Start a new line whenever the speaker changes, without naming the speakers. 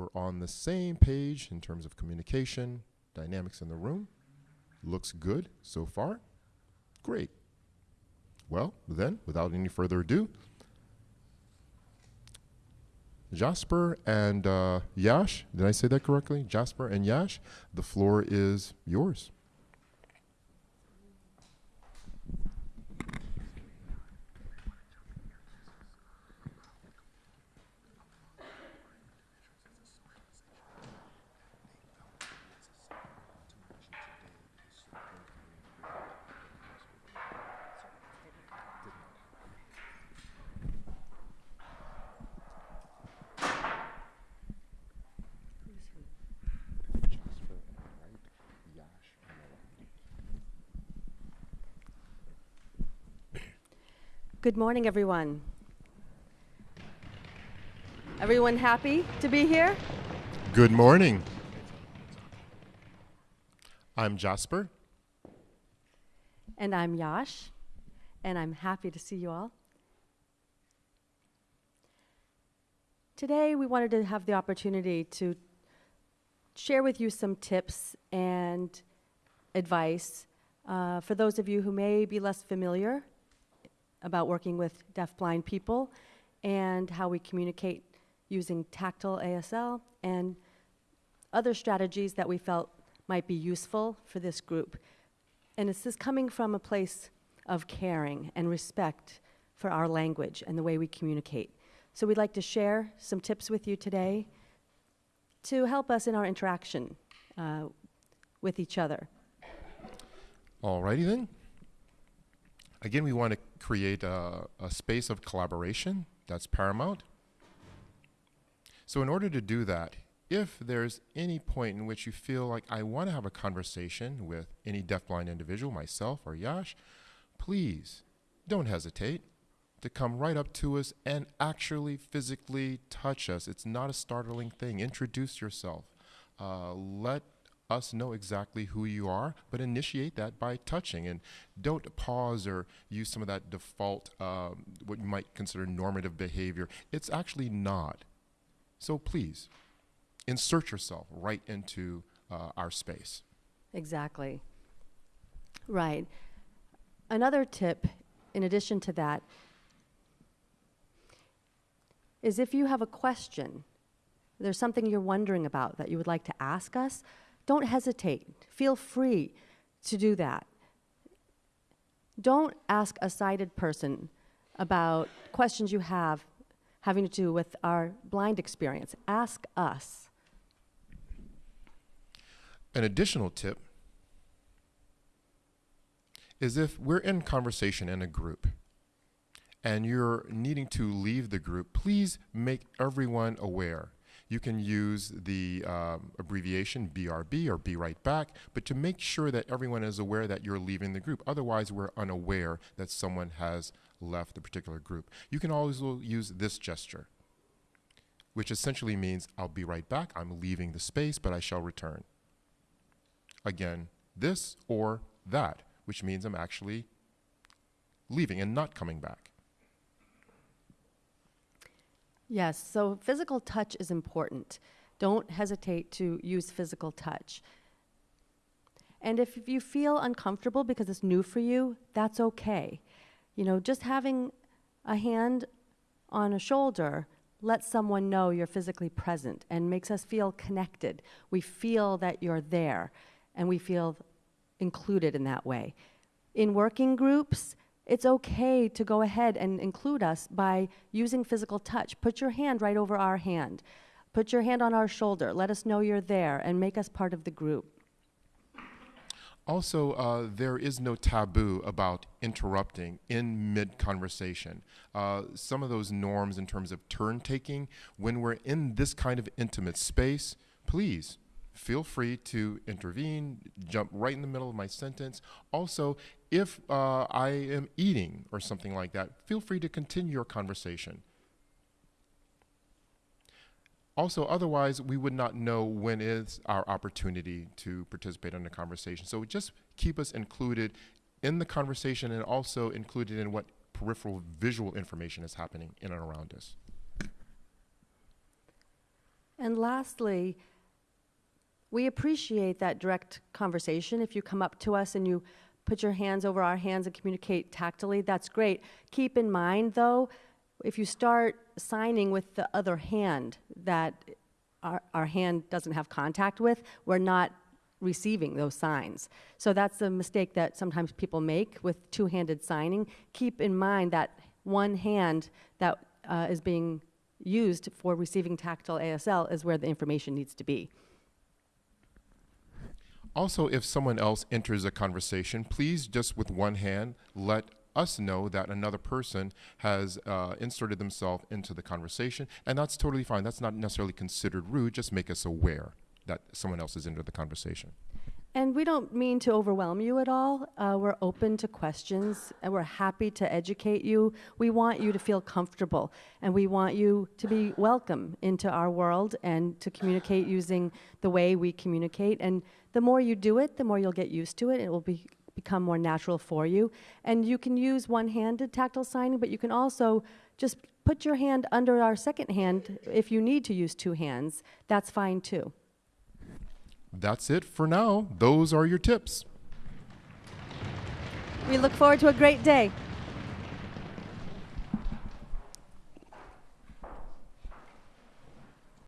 we're on the same page in terms of communication, dynamics in the room. Looks good so far. Great. Well, then, without any further ado, Jasper and uh, Yash, did I say that correctly? Jasper and Yash, the floor is yours.
Good morning, everyone. Everyone happy to be here?
Good morning. I'm Jasper.
And I'm Yash, and I'm happy to see you all. Today, we wanted to have the opportunity to share with you some tips and advice uh, for those of you who may be less familiar about working with deafblind people and how we communicate using tactile ASL and other strategies that we felt might be useful for this group. And this is coming from a place of caring and respect for our language and the way we communicate. So we'd like to share some tips with you today to help us in our interaction uh, with each other.
Alrighty then. Again, we want to create a, a space of collaboration. That's paramount. So in order to do that, if there's any point in which you feel like I want to have a conversation with any deafblind individual, myself or Yash, please don't hesitate to come right up to us and actually physically touch us. It's not a startling thing. Introduce yourself. Uh, let us know exactly who you are, but initiate that by touching. And don't pause or use some of that default, um, what you might consider normative behavior. It's actually not. So please, insert yourself right into uh, our space.
Exactly. Right. Another tip, in addition to that, is if you have a question, there's something you're wondering about that you would like to ask us, don't hesitate. Feel free to do that. Don't ask a sighted person about questions you have having to do with our blind experience. Ask us.
An additional tip is if we're in conversation in a group and you're needing to leave the group, please make everyone aware you can use the um, abbreviation BRB or Be Right Back, but to make sure that everyone is aware that you're leaving the group. Otherwise, we're unaware that someone has left the particular group. You can always use this gesture, which essentially means I'll be right back. I'm leaving the space, but I shall return. Again, this or that, which means I'm actually leaving and not coming back.
Yes, so physical touch is important. Don't hesitate to use physical touch. And if you feel uncomfortable because it's new for you, that's okay. You know, just having a hand on a shoulder lets someone know you're physically present and makes us feel connected. We feel that you're there and we feel included in that way. In working groups, it's okay to go ahead and include us by using physical touch. Put your hand right over our hand. Put your hand on our shoulder. Let us know you're there and make us part of the group.
Also, uh, there is no taboo about interrupting in mid conversation. Uh, some of those norms in terms of turn taking, when we're in this kind of intimate space, please feel free to intervene, jump right in the middle of my sentence. Also, if uh, I am eating or something like that, feel free to continue your conversation. Also, otherwise, we would not know when is our opportunity to participate in the conversation. So just keep us included in the conversation and also included in what peripheral visual information is happening in and around us.
And lastly, we appreciate that direct conversation. If you come up to us and you put your hands over our hands and communicate tactily, that's great. Keep in mind, though, if you start signing with the other hand that our, our hand doesn't have contact with, we're not receiving those signs. So that's a mistake that sometimes people make with two handed signing. Keep in mind that one hand that uh, is being used for receiving tactile ASL is where the information needs to be.
Also, if someone else enters a conversation, please just with one hand let us know that another person has uh, inserted themselves into the conversation, and that's totally fine. That's not necessarily considered rude. Just make us aware that someone else is into the conversation.
And we don't mean to overwhelm you at all. Uh, we're open to questions and we're happy to educate you. We want you to feel comfortable and we want you to be welcome into our world and to communicate using the way we communicate. And the more you do it, the more you'll get used to it. It will be, become more natural for you. And you can use one handed tactile signing, but you can also just put your hand under our second hand if you need to use two hands. That's fine too.
That's it for now. Those are your tips.
We look forward to a great day.